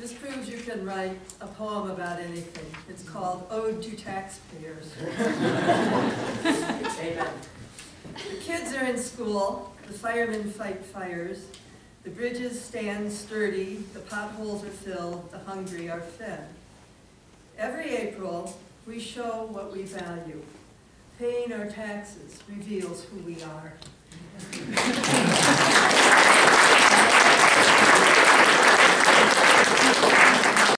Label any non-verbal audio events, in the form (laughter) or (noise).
This proves you can write a poem about anything. It's called Ode to Taxpayers. (laughs) Amen. The kids are in school, the firemen fight fires, the bridges stand sturdy, the potholes are filled, the hungry are fed. Every April, we show what we value. Paying our taxes reveals who we are.